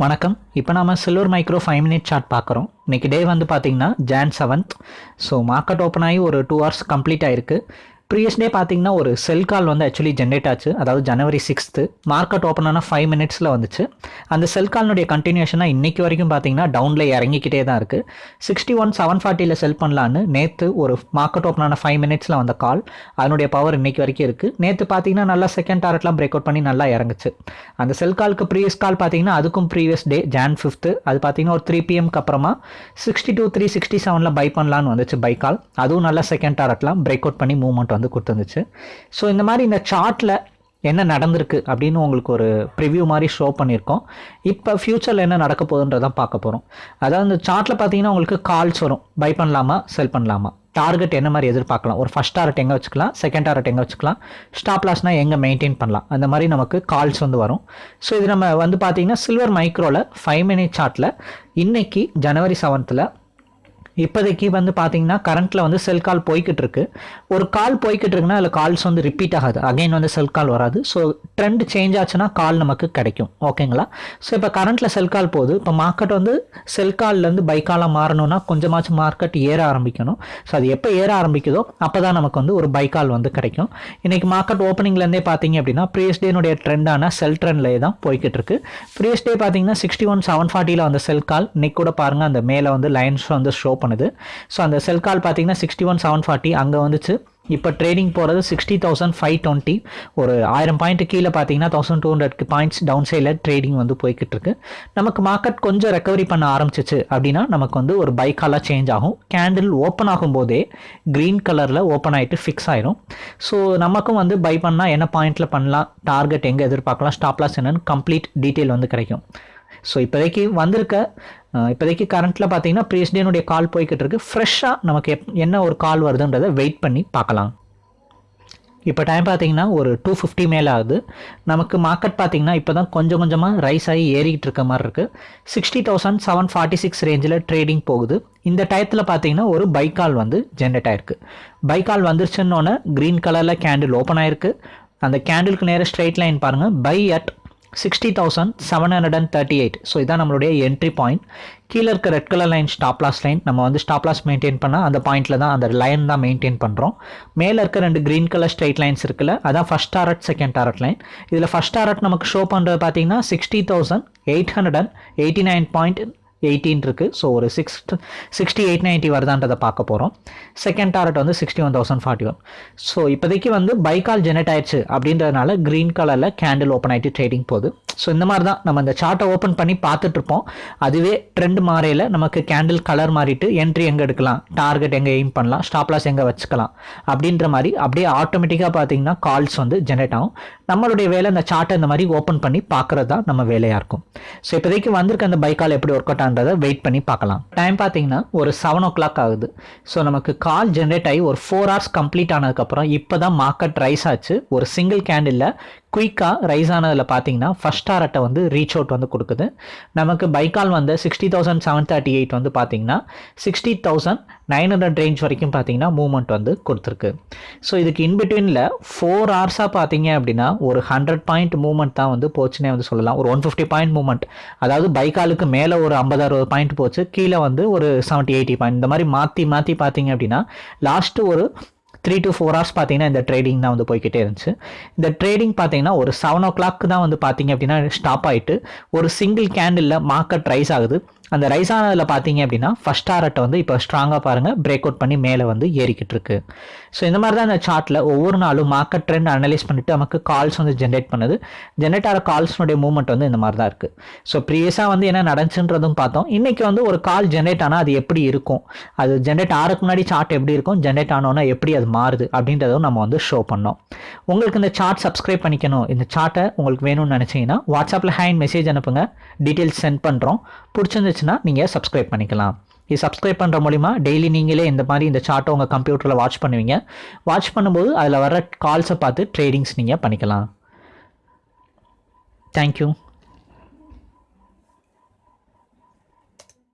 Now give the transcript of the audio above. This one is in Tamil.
வணக்கம். இப்போ நம்ம silver micro five minute chart பார்க்குறோம். இன்னைக்கு டே வந்து பார்த்திங்கன்னா Jan seventh so market open ஆகி ஒரு டூ ஹவர்ஸ் கம்ப்ளீட் ஆயிருக்கு. ப்ரீவியஸ் டே பார்த்தீங்கன்னா ஒரு செல் கால் வந்து ஆக்சுவலி ஜென்ரேட் ஆச்சு. அதாவது ஜனவரி சிக்ஸ்த்து மார்க்கெட் ஓப்பன் ஆனால் ஃபைவ் மினிட்ஸில் வந்துச்சு. அந்த செல் கால்னுடைய கண்டினியூஷனாக இன்றைக்கி வரைக்கும் பார்த்தீங்கன்னா டவுனில் இறங்கிக்கிட்டே தான் இருக்குது சிக்ஸ்டி ஒன் செவன் ஃபார்ட்டியில் செல் பண்ணலான்னு நேற்று ஒரு மார்க்கெட் ஓப்பன் ஆன ஃபைவ் மினிட்ஸில் வந்த கால் அதனுடைய பவர் இன்னைக்கு வரைக்கும் இருக்குது நேற்று பார்த்தீங்கன்னா நல்லா செகண்ட் டாரட்லாம் பிரேக் அவுட் பண்ணி நல்லா இறங்குச்சு. அந்த செல் காலுக்கு ப்ரீவியஸ் கால் பார்த்தீங்கன்னா அதுக்கும் ப்ரீவியஸ் டே ஜான் ஃபிஃப்த்து அது பார்த்தீங்கன்னா ஒரு த்ரீ பிஎம்க்கு அப்புறமா சிக்ஸ்டி டூ த்ரீ சிக்ஸ்டி செவனில் பை பண்ணலான்னு வந்துச்சு பை கால் அதுவும் நல்லா செகண்ட் டாரட்லாம் பிரேக் அவுட் பண்ணி மூவ்மெண்ட் வந்து கொடுத்துருந்துச்சு. ஸோ இந்த மாதிரி இந்த சார்ட்டில் என்ன நடந்திருக்கு அப்படின்னு உங்களுக்கு ஒரு ப்ரிவ்யூ மாதிரி ஷோ பண்ணியிருக்கோம். இப்போ ஃப்யூச்சரில் என்ன நடக்க போகுதுன்றதான் பார்க்க போகிறோம் அதாவது இந்த சார்ட்டில் பார்த்தீங்கன்னா உங்களுக்கு கால்ஸ் வரும். பை பண்ணலாமா செல் பண்ணலாமா? டார்கெட் என்ன மாதிரி எதிர்பார்க்கலாம்? ஒரு ஃபஸ்ட் டார்கெட் எங்கே வச்சுக்கலாம்? செகண்ட் டார்கெட் எங்கே வச்சுக்கலாம்? ஸ்டாப் லாஸ்னால் எங்கே மெயின்டைன் பண்ணலாம்? அந்த மாதிரி நமக்கு கால்ஸ் வந்து வரும். ஸோ இது நம்ம வந்து பார்த்தீங்கன்னா சில்வர் மைக்ரோவில் ஃபைவ் மினிட் சார்ட்டில் இன்றைக்கி ஜனவரி செவன்த்தில் இப்போதைக்கு வந்து பார்த்தீங்கன்னா கரண்ட்டில் வந்து செல் கால் போய்கிட்டு இருக்கு ஒரு கால் போய்கிட்டு இருக்குன்னா அதில் கால்ஸ் வந்து ரிப்பீட் ஆகாது. அகைன் வந்து செல் கால் வராது. ஸோ ட்ரெண்ட் சேஞ்ச் ஆச்சுன்னா கால் நமக்கு கிடைக்கும். ஓகேங்களா ஸோ இப்போ கரண்ட்டில் செல் கால் போகுது. இப்போ மார்க்கெட் வந்து செல் கால்லேருந்து பை காலாக மாறணும்னா கொஞ்சமாச்சும் மார்க்கெட் ஏற ஆரம்பிக்கணும். ஸோ அது எப்போ ஏற ஆரம்பிக்குதோ அப்போ தான் நமக்கு வந்து ஒரு பை கால் வந்து கிடைக்கும். இன்றைக்கி மார்க்கெட் ஓப்பனிங்லேருந்தே பார்த்தீங்க அப்படின்னா ப்ரீவியஸ் டேனுடைய ட்ரெண்டான செல் ட்ரெண்ட்லேயே தான் போய்கிட்டு இருக்கு ப்ரீவியஸ் டே பார்த்தீங்கன்னா சிக்ஸ்டி ஒன் செவன் ஃபார்ட்டியில் வந்து செல் கால் இன்னைக்கு கூட பாருங்கள் அந்த மேலே வந்து லைன்ஸ் வந்து ஷோ பண்ணுது. ஸோ அந்த செல் கால் பார்த்தீங்கன்னா சிக்ஸ்டி ஒன் செவன் ஃபார்ட்டி அங்கே வந்துச்சு. இப்போ ட்ரேடிங் போகிறது சிக்ஸ்டி தௌசண்ட் ஃபைவ் டுவெண்ட்டி ஒரு ஆயிரம் பாயிண்ட் கீழே பார்த்தீங்கன்னா thousand two hundred points down சைடில் ட்ரேடிங் வந்து போய்கிட்டு இருக்கு. நமக்கு மார்க்கெட் கொஞ்சம் ரெக்கவரி பண்ண ஆரம்பிச்சிச்சு அப்படின்னா நமக்கு வந்து ஒரு பைக்காலாக சேஞ்ச் ஆகும். கேண்டில் ஓப்பன் ஆகும்போதே க்ரீன் கலரில் ஓப்பன் ஆகிட்டு ஃபிக்ஸ் ஆயிரும். ஸோ நமக்கும் வந்து பை பண்ணால் என்ன பாயிண்ட்டில் பண்ணலாம்? டார்கெட் எங்கே எதிர்பார்க்கலாம்? ஸ்டாப்லாஸ் என்னன்னு கம்ப்ளீட் டீட்டெயில் வந்து கிடைக்கும். ஸோ இப்போதைக்கு வந்திருக்க இப்போதைக்கு கரண்ட்டில் பார்த்தீங்கன்னா ப்ரீஸ் டேனுடைய கால் போய்கிட்டு இருக்குது ஃப்ரெஷ்ஷாக நமக்கு எப் என்ன ஒரு கால் வருதுன்றதை வெயிட் பண்ணி பார்க்கலாம். இப்போ டைம் பார்த்தீங்கன்னா ஒரு டூ ஃபிஃப்டி மேலே ஆகுது. நமக்கு மார்க்கெட் பார்த்தீங்கன்னா இப்போ தான் கொஞ்சம் கொஞ்சமாக ரைஸ் ஆகி ஏறிக்கிட்டு இருக்க மாதிரி இருக்குது sixty thousand seven forty six ரேஞ்சில் ட்ரேடிங் போகுது. இந்த டயத்தில் பார்த்தீங்கன்னா ஒரு பைக்கால் வந்து ஜென்ரேட் ஆயிருக்கு. பைக்கால் வந்துருச்சுன்னொன்னே க்ரீன் கலரில் கேண்டில் ஓப்பன் ஆயிருக்கு. அந்த கேண்டிலுக்கு நேராக ஸ்ட்ரெயிட் லைன் பாருங்கள் buy at sixty thousand seven hundred and thirty eight so இதான் நம்மளுடைய என்ட்ரி பாயிண்ட் கீழே இருக்க red colour line stop loss line நம்ம வந்து ஸ்டாப் லாஸ் மெயின்டைன் பண்ணால் அந்த பாயிண்ட்டில் தான் அந்த லைன் தான் மெயின்டைன் பண்ணுறோம் மேலே இருக்க ரெண்டு க்ரீன் கலர் ஸ்ட்ரைட் லைன்ஸ் இருக்குல்ல அதான் first target second target line இதில் ஃபஸ்ட் டாரட் நமக்கு ஷோ பண்ணுறது பார்த்தீங்கன்னா sixty thousand eight hundred and eighty nine point eighteen இருக்குது ஸோ ஒரு சிக்ஸ் சிக்ஸ்டி எயிட் நைன்ட்டி வருதான்றதை பார்க்க போகிறோம் செகண்ட் டாரட் வந்து sixty one thousand forty one so இப்போதைக்கு வந்து பைக்கால் ஜெனரேட் ஆயிடுச்சு அப்படின்றதுனால க்ரீன் கலரில் கேண்டில் ஓப்பன் ஆகிட்டு ட்ரேடிங் போகுது. ஸோ இந்த மாதிரி தான் நம்ம இந்த சார்ட்டை ஓப்பன் பண்ணி பார்த்துட்ருப்போம் அதுவே ட்ரெண்ட் மாறையில் நமக்கு கேண்டில் கலர் மாறிட்டு என்ட்ரி எங்கே எடுக்கலாம்? டார்கெட் எங்கே எய்ம் பண்ணலாம்? ஸ்டாப்லாஸ் எங்கே வச்சுக்கலாம்? அப்படின்ற மாதிரி அப்படியே ஆட்டோமேட்டிக்காக பார்த்தீங்கன்னா கால்ஸ் வந்து ஜெனரேட் ஆகும். நம்மளுடைய வேலை இந்த சார்ட்டை இந்த மாதிரி ஓப்பன் பண்ணி பார்க்குறது தான் நம்ம வேலையாக இருக்கும். ஸோ இப்போதைக்கு வந்திருக்க அந்த பைக்கால் எப்படி ஒர்க் அவுட் ஆன்றதை வெயிட் பண்ணி பார்க்கலாம். டைம் பார்த்தீங்கன்னா ஒரு செவன் ஓ கிளாக் ஆகுது. ஸோ நமக்கு கால் ஜென்ரேட் ஆகி ஒரு ஃபோர் ஹவர்ஸ் கம்ப்ளீட் ஆனதுக்கப்புறம் இப்போ தான் மார்க்கெட் ரைஸ் ஆச்சு. ஒரு சிங்கிள் கேண்டில் குயிக்காக ரைஸ் ஆனதில் பார்த்தீங்கன்னா ஃபஸ்ட் டாரட்டை வந்து ரீச் அவுட் வந்து கொடுக்குது. நமக்கு பைக்கால் வந்து sixty thousand seven thirty eight வந்து பார்த்தீங்கன்னா sixty thousand nine hundred range வரைக்கும் பார்த்தீங்கன்னா மூவ்மெண்ட் வந்து கொடுத்துருக்கு. ஸோ இதுக்கு இன்பிட்வீனில் ஃபோர் ஹவர்ஸாக பார்த்தீங்க அப்படின்னா ஒரு ஹண்ட்ரட் பாயிண்ட் மூவ்மெண்ட் தான் வந்து போச்சுன்னே வந்து சொல்லலாம். ஒரு ஒன் ஃபிஃப்டி பாயிண்ட் மூவ்மெண்ட் அதாவது பைக்காலுக்கு மேலே ஒரு ஐம்பது அறுபது பாயிண்ட் போச்சு. கீழே வந்து ஒரு செவன்ட்டி எயிட்டி பாயிண்ட் இந்த மாதிரி மாற்றி மாற்றி பார்த்தீங்க அப்படின்னா லாஸ்ட்டு ஒரு த்ரீ டு ஃபோர் ஹவர்ஸ் பார்த்தீங்கன்னா இந்த ட்ரேடிங் தான் வந்து போய்கிட்டே இருந்துச்சு. இந்த ட்ரேடிங் பார்த்தீங்கன்னா ஒரு செவன் ஓ கிளாக் தான் வந்து பார்த்தீங்க அப்படின்னா ஸ்டாப் ஆகிட்டு ஒரு சிங்கிள் கேண்டிலில் மார்க்கெட் ரைஸ் ஆகுது. அந்த ரைஸ் ஆனதில் பார்த்தீங்க அப்படின்னா ஃபஸ்ட் டாரட்டை வந்து இப்போ ஸ்ட்ராங்காக பாருங்கள் பிரேக் அவுட் பண்ணி மேலே வந்து ஏறிக்கிட்டு இருக்கு. ஸோ இந்த மாதிரி தான் இந்த சார்ட்டில் ஒவ்வொரு நாளும் மார்க்கெட் ட்ரெண்ட் அனலைஸ் பண்ணிட்டு நமக்கு கால்ஸ் வந்து ஜென்ரேட் பண்ணுது. ஜென்ரேட் ஆகிற கால்ஸ்னுடைய மூவ்மெண்ட் வந்து இந்த மாதிரி தான் இருக்குது ஸோ ப்ரீவியஸாக வந்து என்ன நடந்துச்சுன்றதும் பார்த்தோம். இன்றைக்கி வந்து ஒரு கால் ஜென்ரேட் ஆனால் அது எப்படி இருக்கும்? அது ஜென்ரேட் ஆகிறதுக்கு முன்னாடி சார்ட் எப்படி இருக்கும்? ஜென்ரேட் ஆனோன்னா எப்படி அது மாறுது? அப்படின்றதும் நம்ம வந்து ஷோ பண்ணோம். உங்களுக்கு இந்த சார்ட் சப்ஸ்கிரைப் பண்ணிக்கணும். இந்த சார்ட்டை உங்களுக்கு வேணும்னு நினச்சிங்கன்னா வாட்ஸ்அப்பில் ஹேண்ட் மெசேஜ் அனுப்புங்க. டீட்டெயில்ஸ் சென்ட் பண்ணுறோம் பிடிச்சிருந்துச்சுன்னா நீங்கள் சப்ஸ்கிரைப் பண்ணிக்கலாம். இது சப்ஸ்கிரைப் பண்ணுற மூலிமா டெய்லி நீங்களே இந்த மாதிரி இந்த சார்ட்டை உங்கள் கம்ப்யூட்டரில் வாட்ச் பண்ணுவீங்க. வாட்ச் பண்ணும்போது அதில் வர கால்ஸை பார்த்து ட்ரேடிங்ஸ் நீங்கள் பண்ணிக்கலாம். தேங்க்யூ